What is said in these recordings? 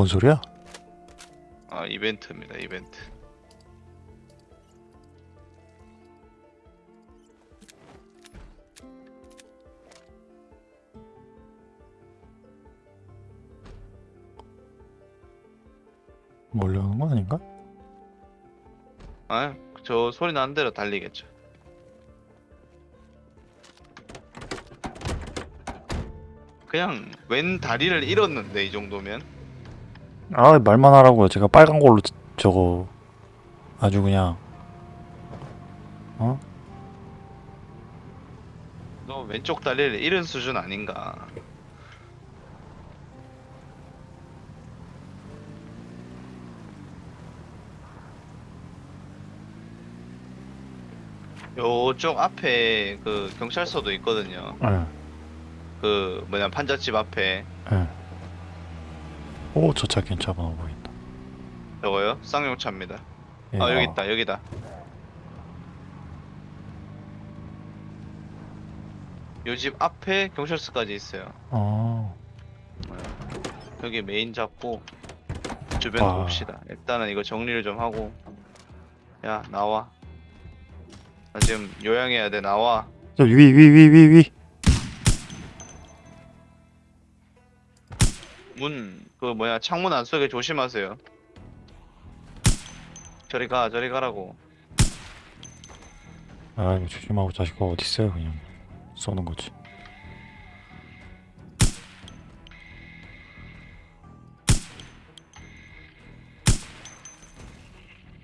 뭔 소리야? 아 이벤트입니다 이벤트 몰려오는 거 아닌가? 아저 소리 나는 대로 달리겠죠 그냥 왼 다리를 잃었는데 이 정도면 아 말만 하라고요. 제가 빨간 걸로 저- 저거 아주 그냥 너 왼쪽 다리를 잃은 수준 아닌가 요쪽 앞에 그 경찰서도 있거든요 예. 그 뭐냐 판잣집 앞에 예. 오, 저 차 괜찮아 보인다. 저거요? 쌍용차입니다. 예, 아 여기 있다 여기다. 요집 앞에 경찰서까지 있어요. 어. 여기 메인 잡고 주변 아. 봅시다. 일단은 이거 정리를 좀 하고. 야 나와. 나 지금 요양해야 돼 나와. 저위 위 위 위 위. 문 그 뭐야 창문 안 쏘게 조심하세요 저리 가 저리 가라고 아, 이거 조심하고 자식가 어디 있어요? 그냥 쏘는 거지.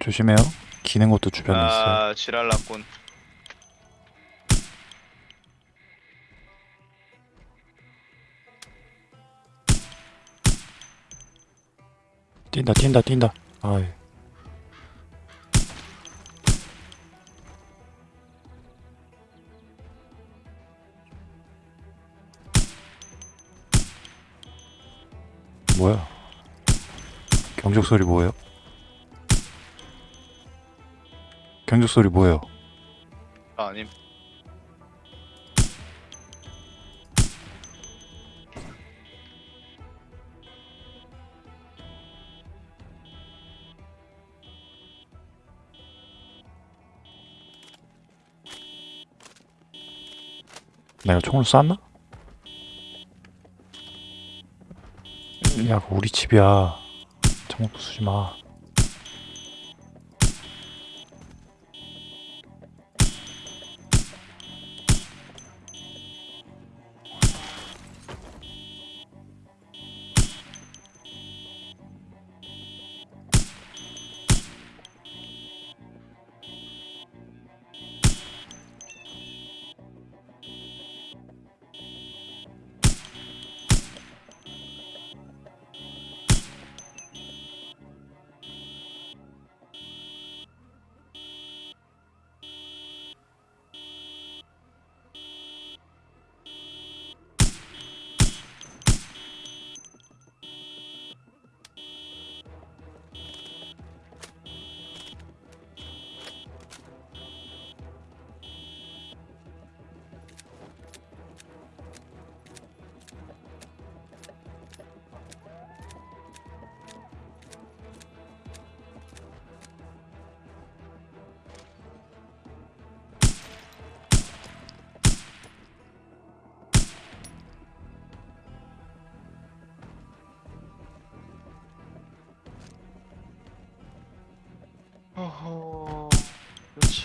조심해요. 기는 것도 주변에 있어요. 아 지랄 났군 뛴다, 뛴다, 뛴다. 아이. 뭐야? 경적 소리 뭐예요? 경적 소리 뭐예요? 아, 아님 내가 총을 쐈나? 야, 그거 우리 집이야. 총 쏘지 마.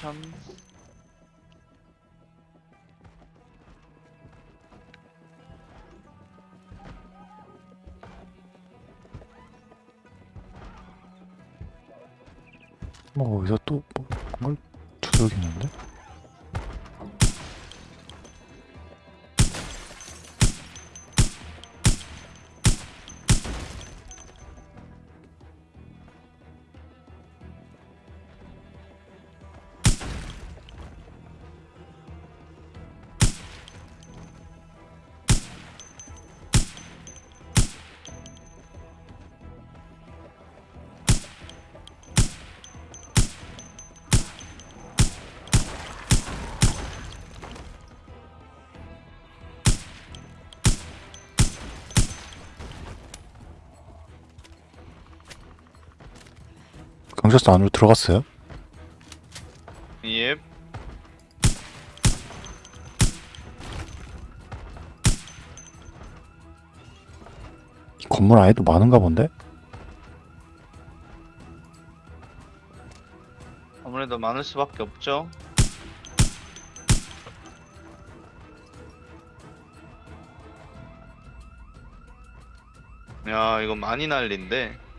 이거 참뭐어 경찰서 안으로 들어갔어요? 예. 이 건물 안에도 많은가 본데? 아무래도 많을 수밖에 없죠. 야, 이거 많이 난린데.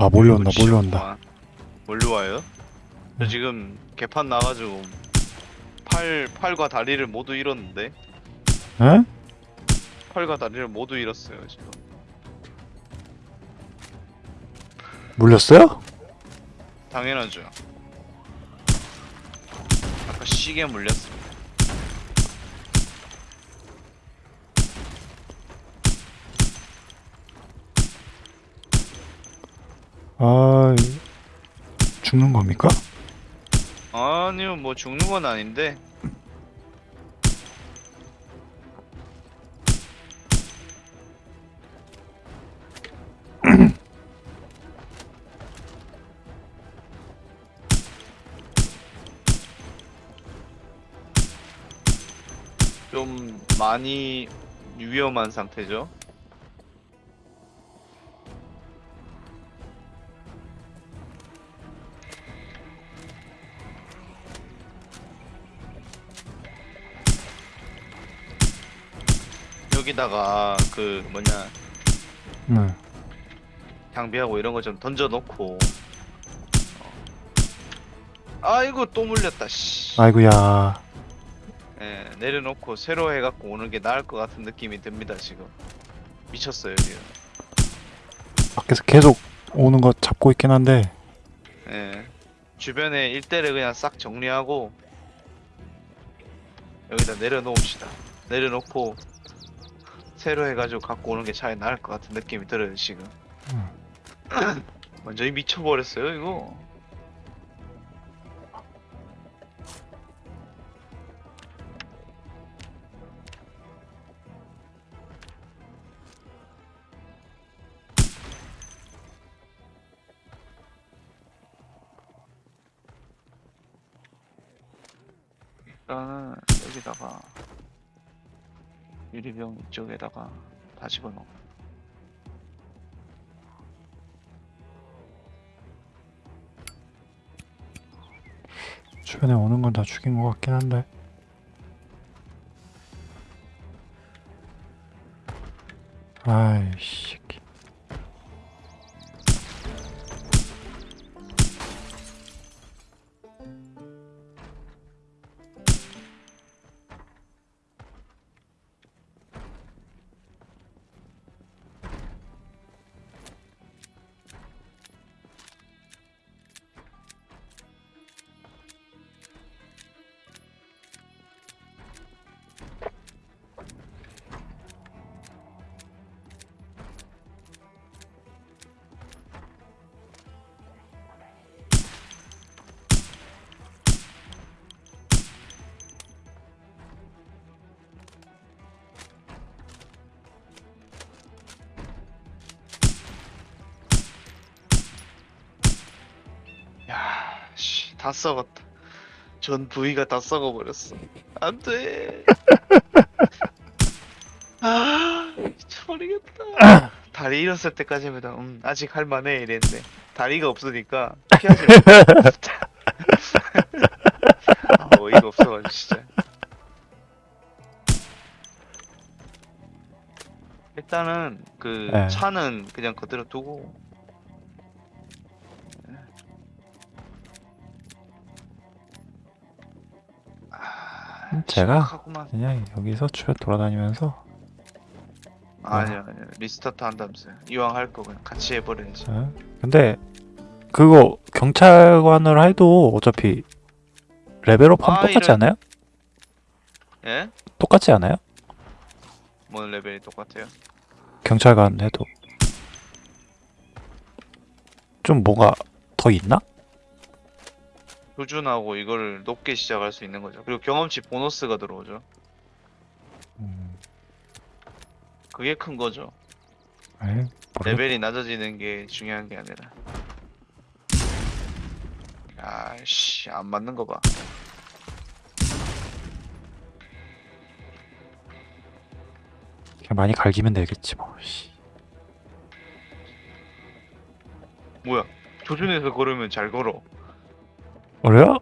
아 몰려온다 이거 몰려온다 지겹구만. 몰려와요? 저 지금 개판 나가지고 팔 팔과 다리를 모두 잃었는데 에? 팔과 다리를 모두 잃었어요 지금. 물렸어요? 당연하죠. 아까 시계 물렸습 아 죽는 겁니까? 아니요 뭐 죽는 건 아닌데 좀 많이 위험한 상태죠. 여기다가 그 뭐냐 네. 장비하고 이런 거 좀 던져 놓고. 아이고 또 물렸다 씨. 아이고야. 예, 내려놓고 새로 해갖고 오는 게 나을 것 같은 느낌이 듭니다 지금. 미쳤어요 지금. 밖에서 계속 오는 거 잡고 있긴 한데. 예, 주변에 일대를 그냥 싹 정리하고 여기다 내려놓읍시다. 내려놓고 새로 해가지고 갖고 오는 게 차라리 나을 것 같은 느낌이 들어요 지금 음. 완전히 미쳐버렸어요 이거 일단은 여기다가 유리병 이쪽에다가 다 집어넣고 주변에 오는 건 다 죽인 것 같긴 한데. 아이씨 다 썩었다. 전 부위가 다 썩어버렸어. 안 돼. 아, 미쳐버리겠다. 다리 잃었을 때까지면 음, 아직 할만해 이랬는데 다리가 없으니까 피하지. 아, 어이가 없어가지고 진짜. 일단은 그 네. 차는 그냥 그대로 두고 제가? 심각하구만. 그냥 여기서 주변 돌아다니면서 아니요 아니요 restart 한다면서요 이왕 할 거 그냥 같이 해버려야지 예? 근데 그거 경찰관을 해도 어차피 레벨업하면 아, 똑같지 이런- 않아요? 예? 똑같지 않아요? 뭔 레벨이 똑같아요? 경찰관 해도 좀 뭐가 더 있나? 표준하고 이걸 높게 시작할 수 있는 거죠. 그리고 경험치 보너스가 들어오죠. 음, 그게 큰 거죠. 모르겠... 레벨이 낮아지는 게 중요한 게 아니라. 아씨 안 맞는 거 봐. 그냥 많이 갈기면 되겠지 뭐. 씨. 뭐야? 조준해서 걸으면 잘 걸어 그래요?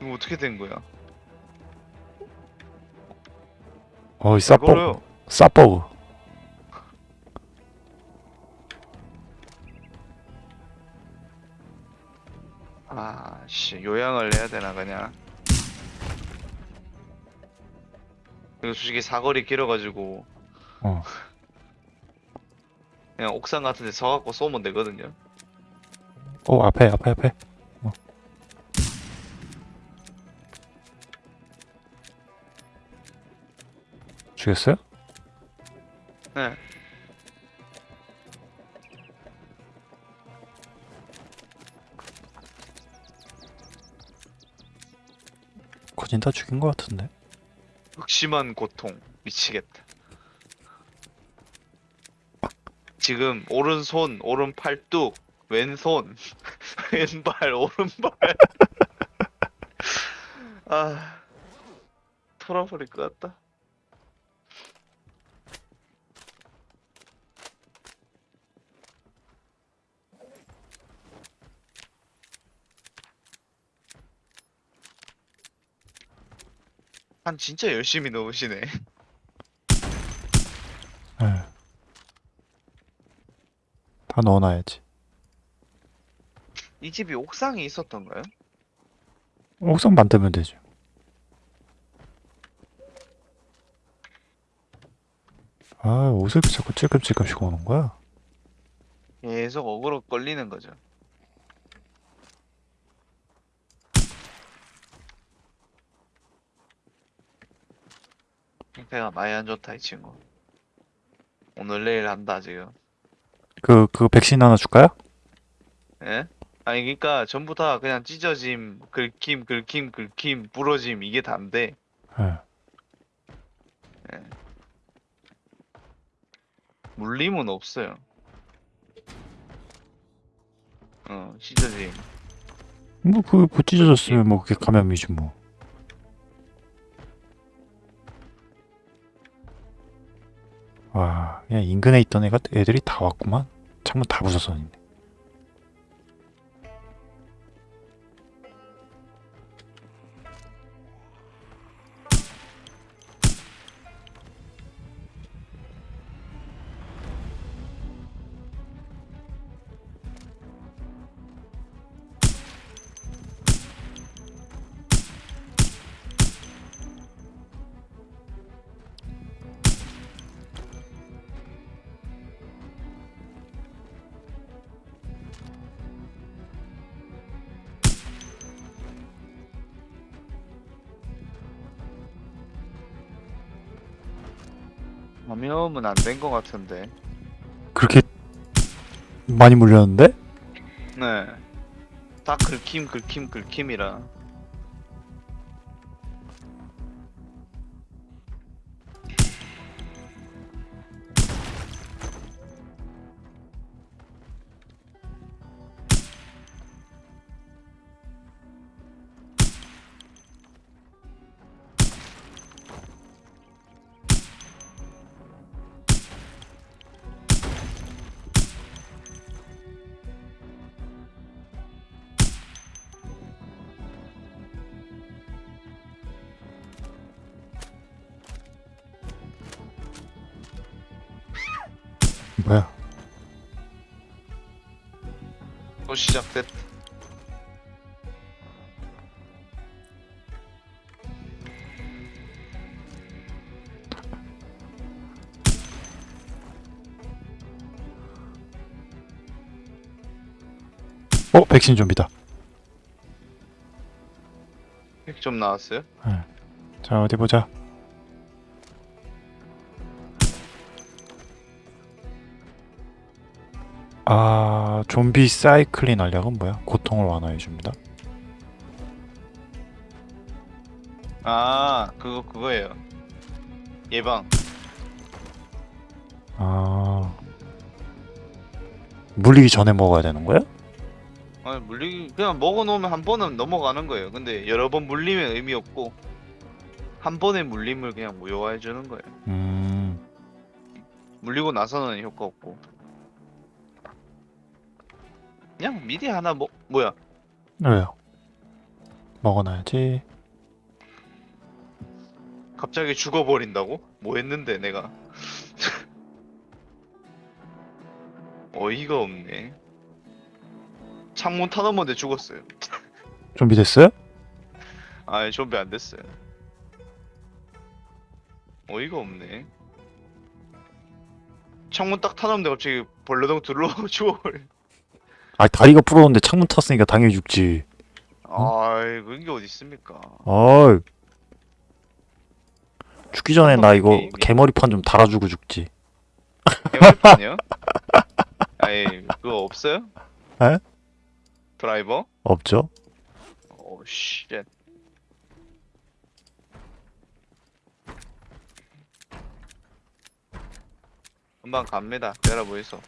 이거 어떻게 된 거야? 어이 잘 싸버그 싸버그 아씨 요양을 해야 되나 그냥? 그리고 솔직히 사거리 길어가지고. 어. 그냥 옥상 같은 데 서갖고 쏘면 되거든요. 어 앞에 앞에 앞에 죽였어요? 네. 거진 다 죽인 것 같은데. 극심한 고통. 미치겠다. 지금 오른손 오른팔 뚝 왼손 왼발 오른발. 아 털어버릴 것 같다 한 진짜 열심히 넣으시네 예. 다 넣어놔야지 이 집이 옥상에 있었던가요? 옥상 만들면 되죠 아 옷을 자꾸 찔끔찔끔씩 오는 거야 계속 어그로 걸리는 거죠. 상태가 많이 안 좋다 이 친구. 오늘 내일 한다 지금. 그, 그 백신 하나 줄까요? 예? 아니 그러니까 전부 다 그냥 찢어짐, 긁힘, 긁힘, 긁힘, 부러짐 이게 다인데 예. 물림은 없어요. 어, 찢어짐. 뭐, 그, 그 찢어졌으면 뭐, 그게 감염이지 뭐. 인근에 있던 애가, 애들이 다 왔구만. 창문 다 부숴서 감염은 안 된 것 같은데. 그렇게 많이 물렸는데? 네. 다 긁힘, 긁힘, 긁힘이라. 어 백신 좀비다. 핵좀 나왔어요? 자 어디 보자. 아 좀비 사이클린 알약은 뭐야? 고통을 완화해 줍니다. 아 그거 그거예요. 예방. 아 물리기 전에 먹어야 되는 거야? 물리 그냥 먹어놓으면 한 번은 넘어가는 거예요. 근데 여러 번 물리면 의미 없고 한 번의 물림을 그냥 무효화해 주는 거예요. 음 물리고 나서는 효과 없고. 그냥 미리 하나 뭐 뭐야? 왜요? 먹어놔야지. 갑자기 죽어버린다고? 뭐 했는데 내가? 어이가 없네. 창문 타넘었는데 죽었어요. 좀비 됐어요? 아예 좀비 안 됐어요. 어이가 없네. 창문 딱 타넘는데 갑자기 벌레덩 들러가고 죽어버려. 아 다리가 부러운데 창문 탔으니까 당연히 죽지. 아이 그런 게 어디 있습니까? 아 죽기 전에 나 이거 게임이? 개머리판 좀 달아주고 죽지. 개발판이요? 아예 그거 없어요? 에? 드라이버? 없죠? oh shit. 금방 갑니다. 기다려보이소.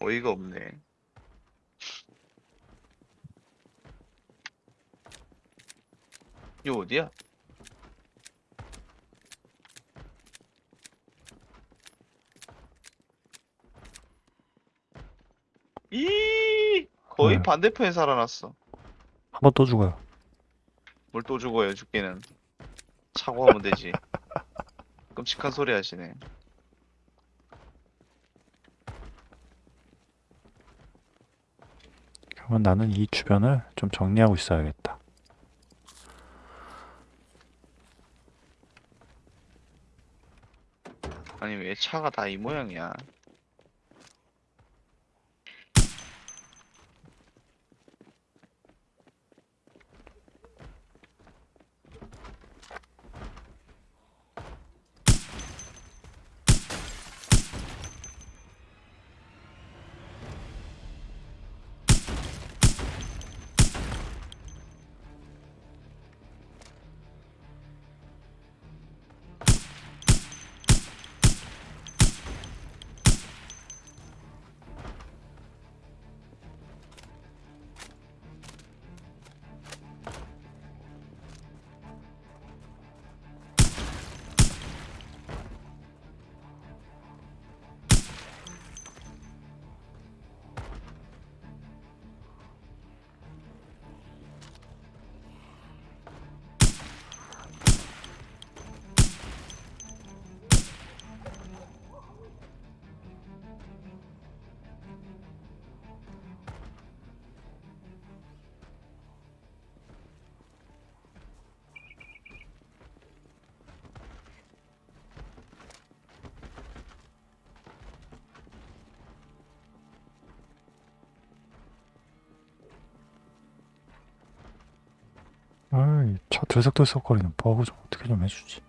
어이가 없네. 이거 어디야? 이 거의 네. 반대편에 살아났어. 한 번 또 죽어요. 뭘 또 죽어요 죽기는 차고하면 되지 끔찍한 소리 하시네 그러면 나는 이 주변을 좀 정리하고 있어야겠다. 아니 왜 차가 다 이 모양이야 들썩들썩거리는 버그 좀 어떻게 좀 해주지.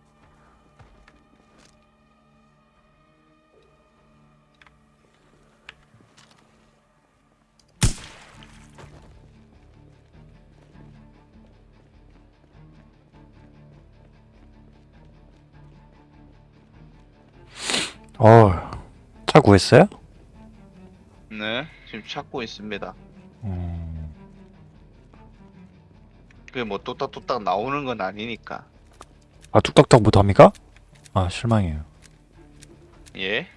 어, 차 구했어요? 네 지금 찾고 있습니다 그게 뭐 뚝딱뚝딱 나오는 건 아니니까 아 뚝딱뚝 못합니까? 아 실망해요. 예?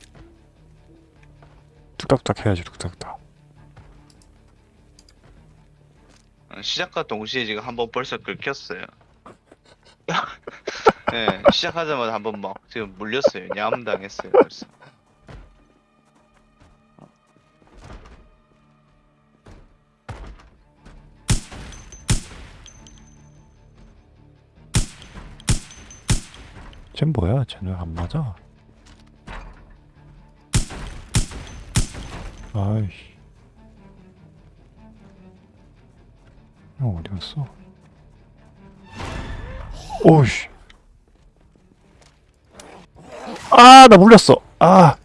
뚝딱뚝 해야지 뚝딱뚝. 어, 시작과 동시에 지금 한번 벌써 긁혔어요 예, 시작하자마자 한번 막 지금 물렸어요. 냠 당했어요. 벌써. 쟨 뭐야? 쟤는 왜안 맞아? 아이씨. 형 어디 갔어? 오이씨. 아, 나 물렸어. 아,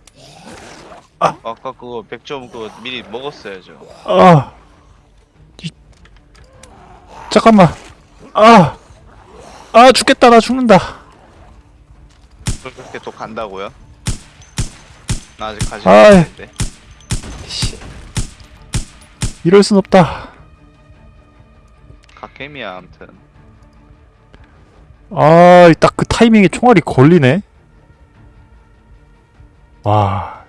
아까 그거 100점 그거 미리 먹었어야죠. 아. 이... 잠깐만. 아. 아, 죽겠다. 나 죽는다. 그렇게 또 간다고요? 나 아직 가지 아이. 않았는데. 씨. 이럴 순 없다. 각햄이야 아무튼. 아, 딱 그 타이밍에 총알이 걸리네. 와.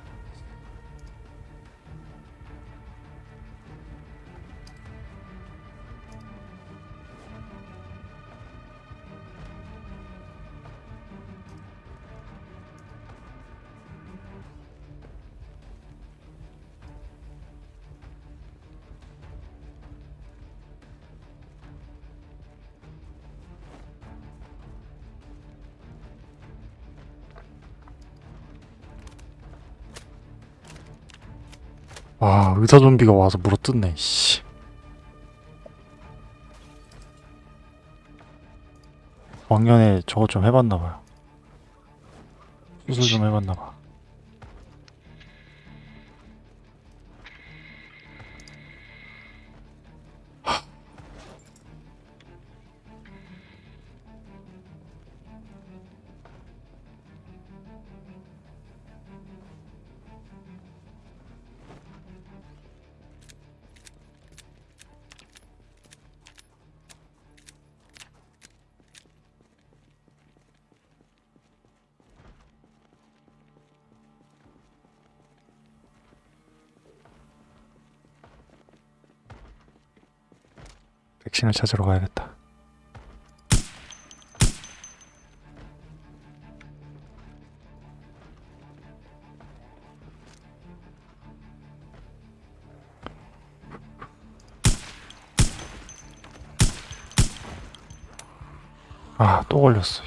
와, 의사 좀비가 와서 물어뜯네. 씨. 왕년에 저거 좀 해봤나 봐요. 수술 좀 해봤나 봐. 백신을 찾으러 가야겠다. 아, 또 걸렸어.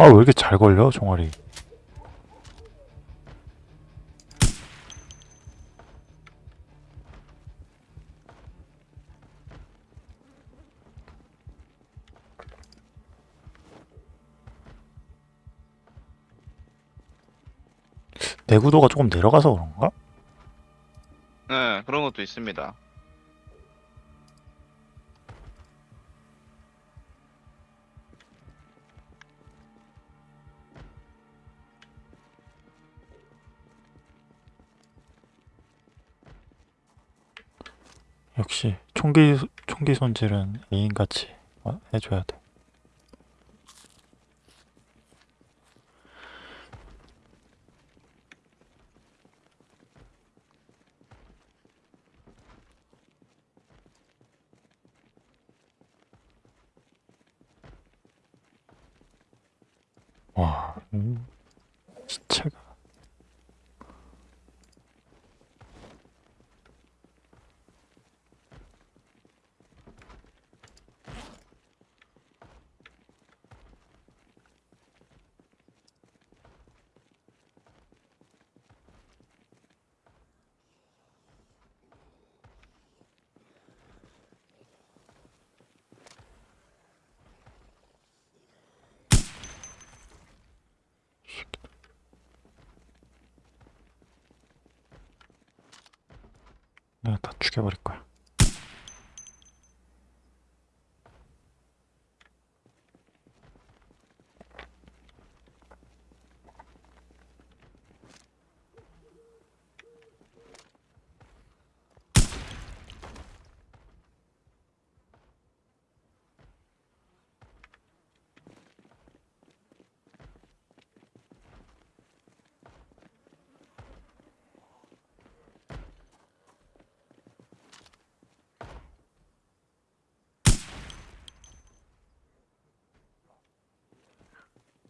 아, 왜 이렇게 잘 걸려, 종아리. 내구도가 조금 내려가서 그런가? 네 그런 것도 있습니다. 역시 총기 총기 손질은 애인같이 어, 해줘야 돼.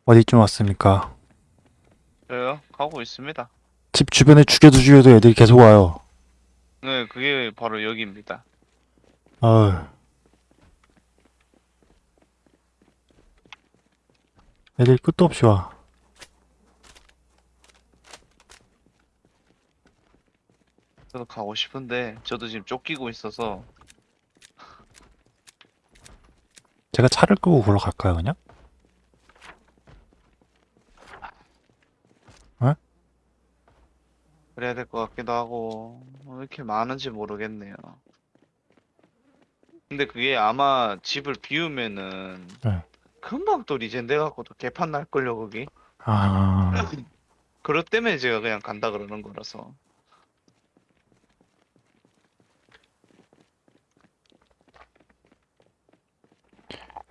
어디쯤 왔습니까? 저요? 가고 있습니다. 집 주변에 죽여도 죽여도 애들이 계속 와요. 네, 그게 바로 여기입니다. 어휴. 애들 끝도 없이 와. 저도 가고 싶은데 저도 지금 쫓기고 있어서 제가 차를 끄고 걸러 갈까요, 그냥? 그래야 될 것 같기도 하고 왜 이렇게 많은지 모르겠네요. 근데 그게 아마 집을 비우면은 네. 금방 또 리젠데 갖고 또 개판 날 걸요 거기. 아, 그것 때문에 제가 그냥 간다 그러는 거라서.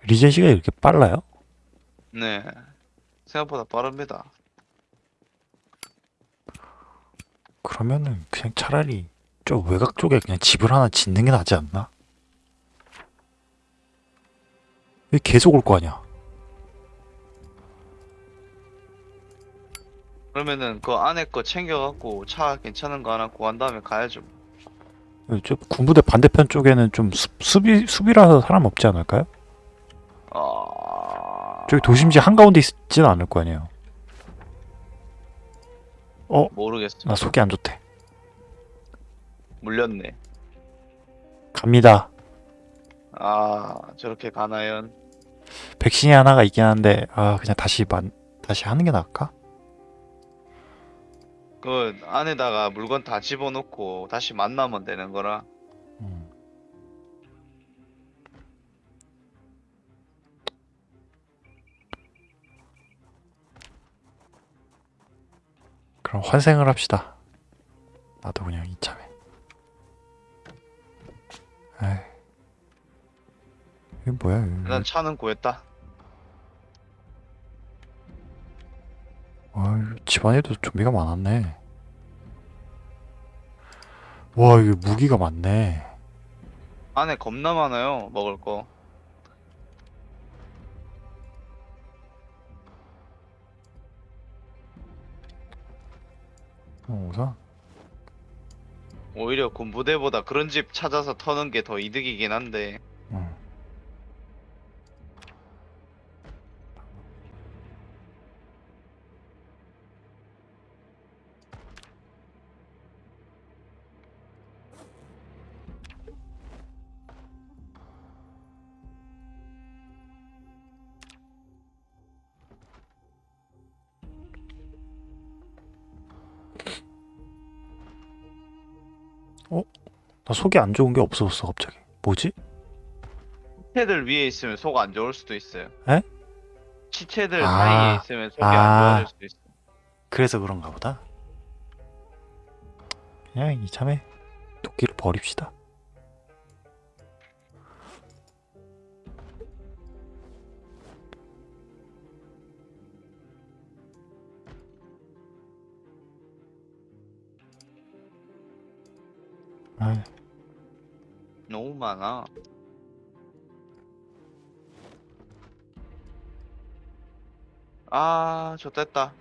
리젠 씨가 이렇게 빨라요? 네. 생각보다 빠릅니다. 그러면은 그냥 차라리 저 외곽 쪽에 그냥 집을 하나 짓는 게 낫지 않나? 왜 계속 올 거 아니야? 그러면은 그 안에 거 챙겨갖고 차 괜찮은 거 하나 구한 다음에 가야죠. 저 군부대 반대편 쪽에는 좀 수, 수비 수비라서 사람 없지 않을까요? 아... 저기 도심지 한가운데 있지는 않을 거 아니에요. 모르겠어. 나 속이 안 좋대. 물렸네. 갑니다. 아, 저렇게 가나요? 백신이 하나가 있긴 한데 아 그냥 다시 만 다시 하는 게 나을까? 그 안에다가 물건 다 집어넣고 다시 만나면 되는 거라. 그럼 환생을 합시다. 나도 그냥 이참에. 에이. 이게 뭐야? 이거. 난 차는 구했다. 아유, 집안에도 좀비가 많았네. 와, 이게 무기가 많네. 안에 겁나 많아요. 먹을 거. 우선 오히려 군부대보다 그런 집 찾아서 터는 게 더 이득이긴 한데. 나 속이 안 좋은 게 없어졌어 갑자기. 뭐지? 시체들 위에 있으면 속 안 좋을 수도 있어요. 에? 시체들 아. 사이에 있으면 속이 아. 안 좋아질 수도 있어. 그래서 그런가 보다. 그냥 이참에 도끼를 버립시다. 아이, 너무 많아. 아, 좋됐다.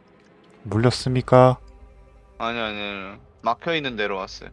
물렸습니까? 아니, 아니, 아니. 막혀 있는 데로 왔어요.